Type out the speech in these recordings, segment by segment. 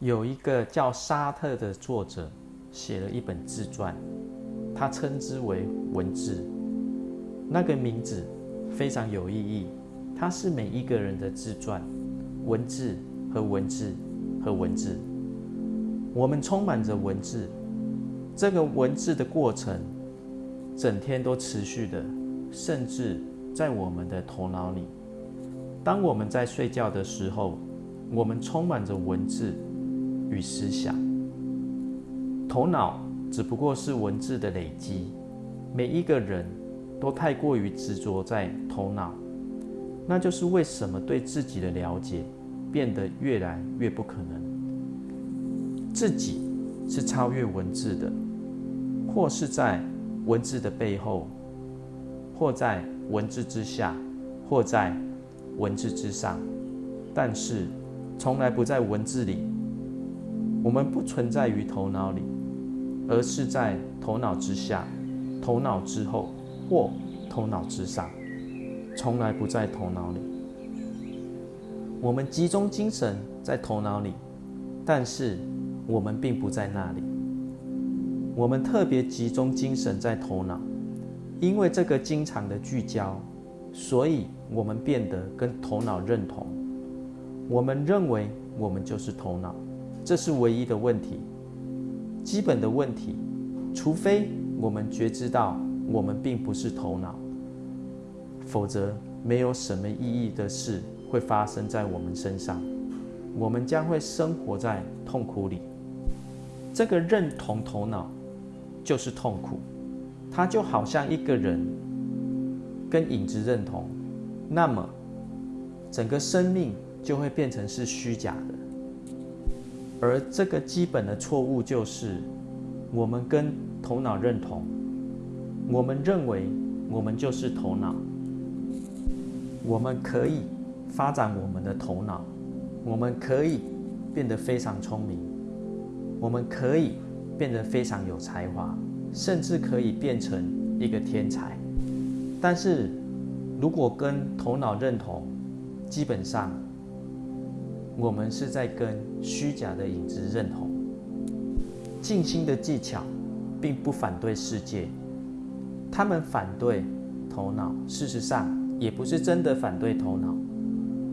有一个叫沙特的作者写了一本自传，他称之为文字。那个名字非常有意义，它是每一个人的自传，文字和文字和文字。我们充满着文字，这个文字的过程整天都持续的，甚至在我们的头脑里。当我们在睡觉的时候，我们充满着文字。与思想，头脑只不过是文字的累积。每一个人都太过于执着在头脑，那就是为什么对自己的了解变得越来越不可能。自己是超越文字的，或是在文字的背后，或在文字之下，或在文字之上，但是从来不在文字里。我们不存在于头脑里，而是在头脑之下、头脑之后或头脑之上，从来不在头脑里。我们集中精神在头脑里，但是我们并不在那里。我们特别集中精神在头脑，因为这个经常的聚焦，所以我们变得跟头脑认同。我们认为我们就是头脑。这是唯一的问题，基本的问题。除非我们觉知到我们并不是头脑，否则没有什么意义的事会发生在我们身上。我们将会生活在痛苦里。这个认同头脑就是痛苦，它就好像一个人跟影子认同，那么整个生命就会变成是虚假的。而这个基本的错误就是，我们跟头脑认同，我们认为我们就是头脑，我们可以发展我们的头脑，我们可以变得非常聪明，我们可以变得非常有才华，甚至可以变成一个天才。但是，如果跟头脑认同，基本上。我们是在跟虚假的影子认同。静心的技巧，并不反对世界，他们反对头脑。事实上，也不是真的反对头脑，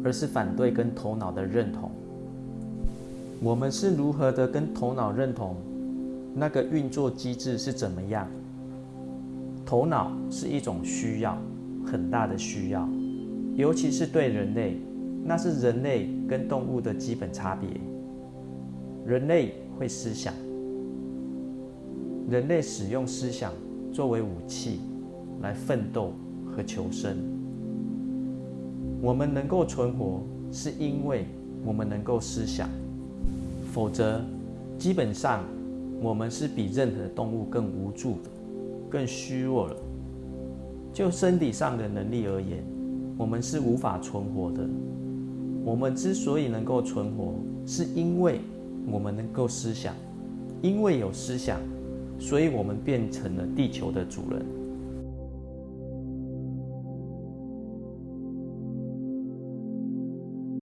而是反对跟头脑的认同。我们是如何的跟头脑认同？那个运作机制是怎么样？头脑是一种需要，很大的需要，尤其是对人类。那是人类跟动物的基本差别。人类会思想，人类使用思想作为武器来奋斗和求生。我们能够存活，是因为我们能够思想，否则基本上我们是比任何动物更无助的、更虚弱了。就身体上的能力而言，我们是无法存活的。我们之所以能够存活，是因为我们能够思想，因为有思想，所以我们变成了地球的主人。